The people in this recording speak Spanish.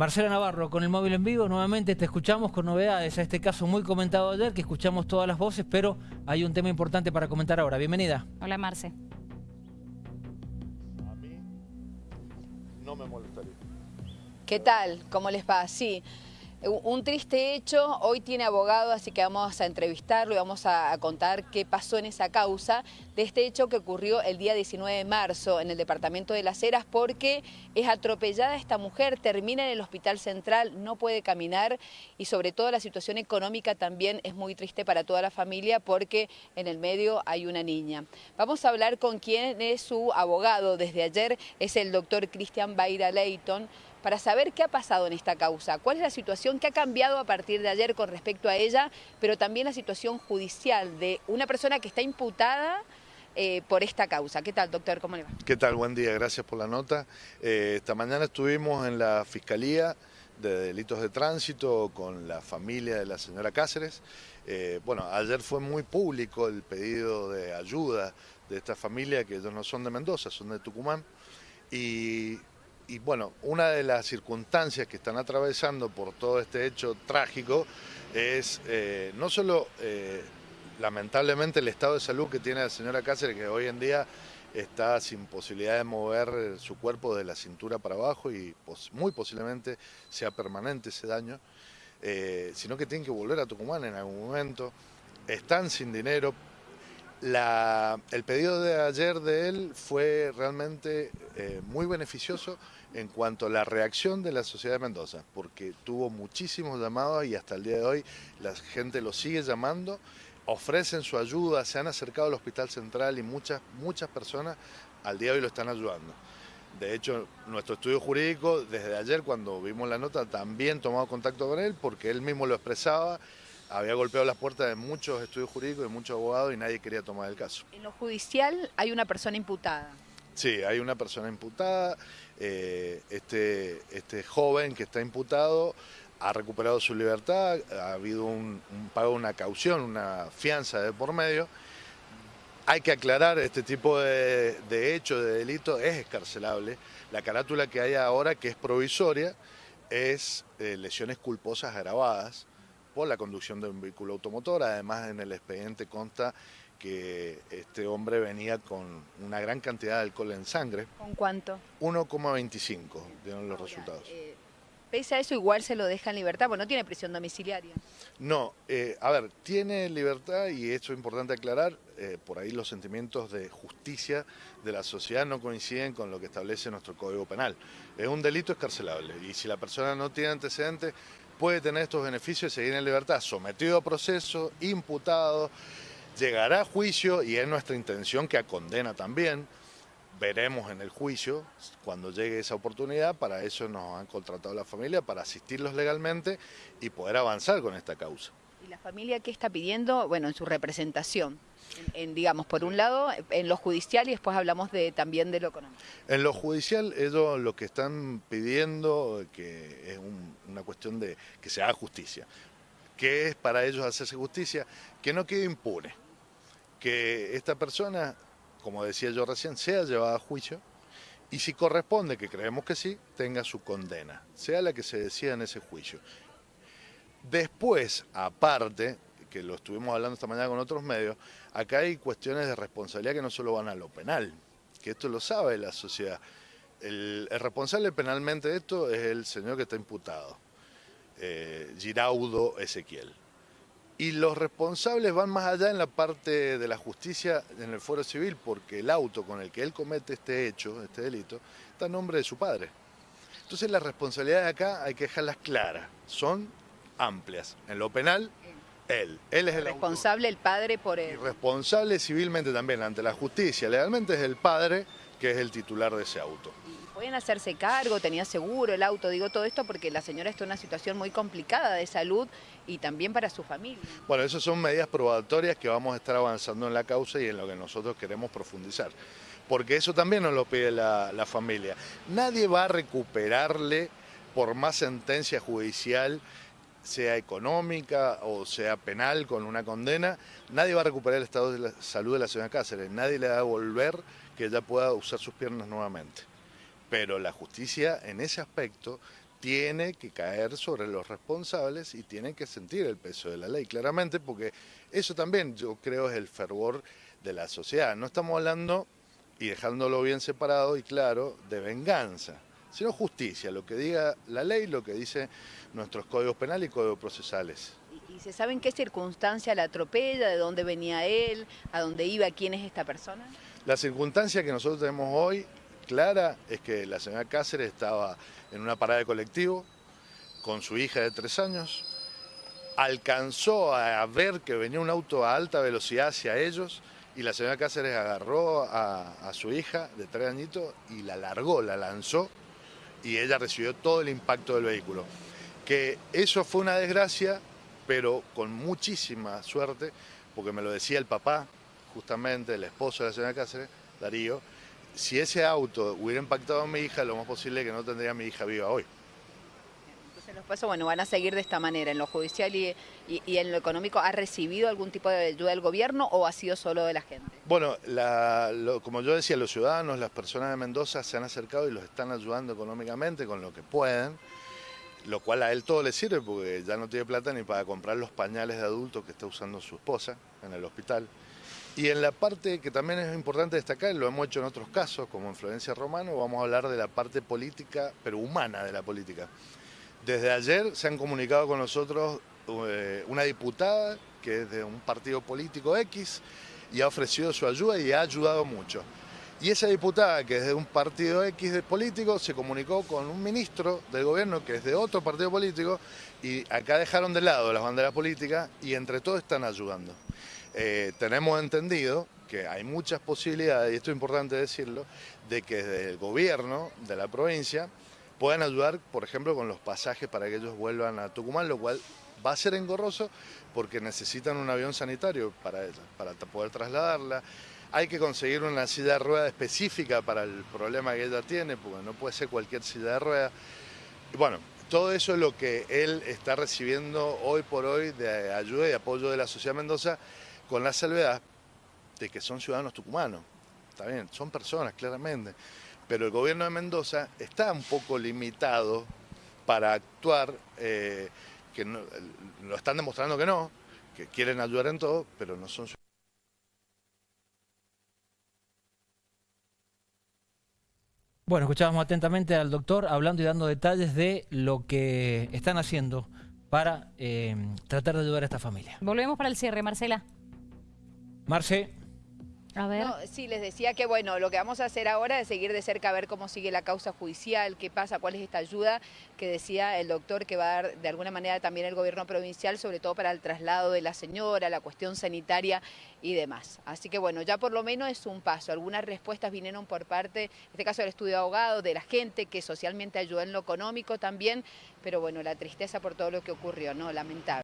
Marcela Navarro, con el móvil en vivo, nuevamente te escuchamos con novedades a este caso muy comentado ayer, que escuchamos todas las voces, pero hay un tema importante para comentar ahora. Bienvenida. Hola, Marce. A mí no me molestaría. ¿Qué tal? ¿Cómo les va? Sí. Un triste hecho, hoy tiene abogado, así que vamos a entrevistarlo y vamos a, contar qué pasó en esa causa de este hecho que ocurrió el día 19 de marzo en el departamento de Las Heras porque es atropellada esta mujer, termina en el hospital central, no puede caminar y sobre todo la situación económica también es muy triste para toda la familia porque en el medio hay una niña. Vamos a hablar con quien es su abogado desde ayer, es el doctor Cristian Baira Leighton, para saber qué ha pasado en esta causa, cuál es la situación que ha cambiado a partir de ayer con respecto a ella, pero también la situación judicial de una persona que está imputada eh, por esta causa. ¿Qué tal, doctor? ¿Cómo le va? ¿Qué tal? Buen día, gracias por la nota. Eh, esta mañana estuvimos en la Fiscalía de Delitos de Tránsito con la familia de la señora Cáceres. Eh, bueno, ayer fue muy público el pedido de ayuda de esta familia, que ellos no son de Mendoza, son de Tucumán, y y bueno, una de las circunstancias que están atravesando por todo este hecho trágico es eh, no solo eh, lamentablemente el estado de salud que tiene la señora Cáceres, que hoy en día está sin posibilidad de mover su cuerpo de la cintura para abajo y muy posiblemente sea permanente ese daño, eh, sino que tienen que volver a Tucumán en algún momento, están sin dinero, el pedido de ayer de él fue realmente muy beneficioso en cuanto a la reacción de la sociedad de Mendoza, porque tuvo muchísimos llamados y hasta el día de hoy la gente lo sigue llamando, ofrecen su ayuda, se han acercado al Hospital Central y muchas, muchas personas al día de hoy lo están ayudando. De hecho, nuestro estudio jurídico, desde ayer cuando vimos la nota, también tomado contacto con él porque él mismo lo expresaba había golpeado las puertas de muchos estudios jurídicos, de muchos abogados y nadie quería tomar el caso. En lo judicial hay una persona imputada. Sí, hay una persona imputada. Eh, este, este joven que está imputado ha recuperado su libertad, ha habido un, pago una caución, una fianza de por medio. Hay que aclarar, este tipo de, de hecho, de delito, es escarcelable. La carátula que hay ahora, que es provisoria, es eh, lesiones culposas agravadas por la conducción de un vehículo automotor. Además, en el expediente consta que este hombre venía con una gran cantidad de alcohol en sangre. ¿Con cuánto? 1,25 dieron los resultados. Eh, pese a eso, igual se lo deja en libertad, porque no tiene prisión domiciliaria. No, eh, a ver, tiene libertad y esto es importante aclarar, eh, por ahí los sentimientos de justicia de la sociedad no coinciden con lo que establece nuestro Código Penal. Es un delito escarcelable y si la persona no tiene antecedentes, puede tener estos beneficios y seguir en libertad, sometido a proceso, imputado, llegará a juicio y es nuestra intención que a condena también. Veremos en el juicio cuando llegue esa oportunidad, para eso nos han contratado la familia, para asistirlos legalmente y poder avanzar con esta causa. ¿Y la familia qué está pidiendo? Bueno, en su representación en, digamos, por un lado en lo judicial y después hablamos de, también de lo económico. En lo judicial ellos lo que están pidiendo, que es una cuestión de que se haga justicia. ¿Qué es para ellos hacerse justicia? Que no quede impune, que esta persona, como decía yo recién, sea llevada a juicio y si corresponde, que creemos que sí, tenga su condena, sea la que se decida en ese juicio. Después, aparte, que lo estuvimos hablando esta mañana con otros medios, acá hay cuestiones de responsabilidad que no solo van a lo penal, que esto lo sabe la sociedad. El, responsable penalmente de esto es el señor que está imputado, eh, Giraudo Ezequiel. Y los responsables van más allá en la parte de la justicia en el fuero civil, porque el auto con el que él comete este hecho, este delito, está en nombre de su padre. Entonces las responsabilidades acá hay que dejarlas claras, son amplias. En lo penal él. Él es el responsable, el padre por él. Y responsable civilmente también ante la justicia. Legalmente es el padre que es el titular de ese auto. ¿Pueden hacerse cargo? ¿Tenía seguro el auto? Digo todo esto porque la señora está en una situación muy complicada de salud y también para su familia. Bueno, esas son medidas probatorias que vamos a estar avanzando en la causa y en lo que nosotros queremos profundizar. Porque eso también nos lo pide la, familia. Nadie va a recuperarle por más sentencia judicial sea económica o sea penal con una condena, nadie va a recuperar el estado de la salud de la señora Cáceres, nadie le va a devolver que ella pueda usar sus piernas nuevamente. Pero la justicia en ese aspecto tiene que caer sobre los responsables y tienen que sentir el peso de la ley, claramente, porque eso también yo creo es el fervor de la sociedad. No estamos hablando, y dejándolo bien separado y claro, de venganza, sino justicia, lo que diga la ley, lo que dice nuestros códigos penales y códigos procesales. ¿Y se sabe en qué circunstancia la atropella, de dónde venía él, a dónde iba, quién es esta persona? La circunstancia que nosotros tenemos hoy clara es que la señora Cáceres estaba en una parada de colectivo con su hija de tres años, alcanzó a ver que venía un auto a alta velocidad hacia ellos y la señora Cáceres agarró a, su hija de tres añitos y la largó, la lanzó y ella recibió todo el impacto del vehículo. Que eso fue una desgracia, pero con muchísima suerte, porque me lo decía el papá, justamente el esposo de la señora Cáceres, Darío, si ese auto hubiera impactado a mi hija, lo más posible es que no tendría a mi hija viva hoy. Entonces los pasos bueno, van a seguir de esta manera, en lo judicial y, en lo económico, ¿ha recibido algún tipo de ayuda del gobierno o ha sido solo de la gente? Bueno, como yo decía, los ciudadanos, las personas de Mendoza se han acercado y los están ayudando económicamente con lo que pueden, lo cual a él todo le sirve porque ya no tiene plata ni para comprar los pañales de adultos que está usando su esposa en el hospital. Y en la parte que también es importante destacar, lo hemos hecho en otros casos, como en Florencia Romano, vamos a hablar de la parte política, pero humana de la política. Desde ayer se han comunicado con nosotros eh, una diputada que es de un partido político X y ha ofrecido su ayuda y ha ayudado mucho. Y esa diputada, que es de un partido X político, se comunicó con un ministro del gobierno que es de otro partido político y acá dejaron de lado las banderas políticas y entre todos están ayudando. Eh, tenemos entendido que hay muchas posibilidades, y esto es importante decirlo, de que desde el gobierno de la provincia puedan ayudar, por ejemplo, con los pasajes para que ellos vuelvan a Tucumán, lo cual va a ser engorroso porque necesitan un avión sanitario para ella, para poder trasladarla. Hay que conseguir una silla de rueda específica para el problema que ella tiene, porque no puede ser cualquier silla de rueda. Y bueno, todo eso es lo que él está recibiendo hoy por hoy de ayuda y apoyo de la sociedad Mendoza con la salvedad de que son ciudadanos tucumanos. Está bien, son personas, claramente. Pero el gobierno de Mendoza está un poco limitado para actuar, eh, que lo están demostrando que no, que quieren ayudar en todo, pero no son ciudadanos. Bueno, escuchábamos atentamente al doctor hablando y dando detalles de lo que están haciendo para eh, tratar de ayudar a esta familia. Volvemos para el cierre, Marcela. Marce. A ver. sí, les decía que bueno, lo que vamos a hacer ahora es seguir de cerca a ver cómo sigue la causa judicial, qué pasa, cuál es esta ayuda que decía el doctor que va a dar de alguna manera también el gobierno provincial, sobre todo para el traslado de la señora, la cuestión sanitaria y demás. Así que bueno, ya por lo menos es un paso. Algunas respuestas vinieron por parte, en este caso del estudio de abogado, de la gente que socialmente ayudó en lo económico también, pero bueno, la tristeza por todo lo que ocurrió, ¿no? Lamentable.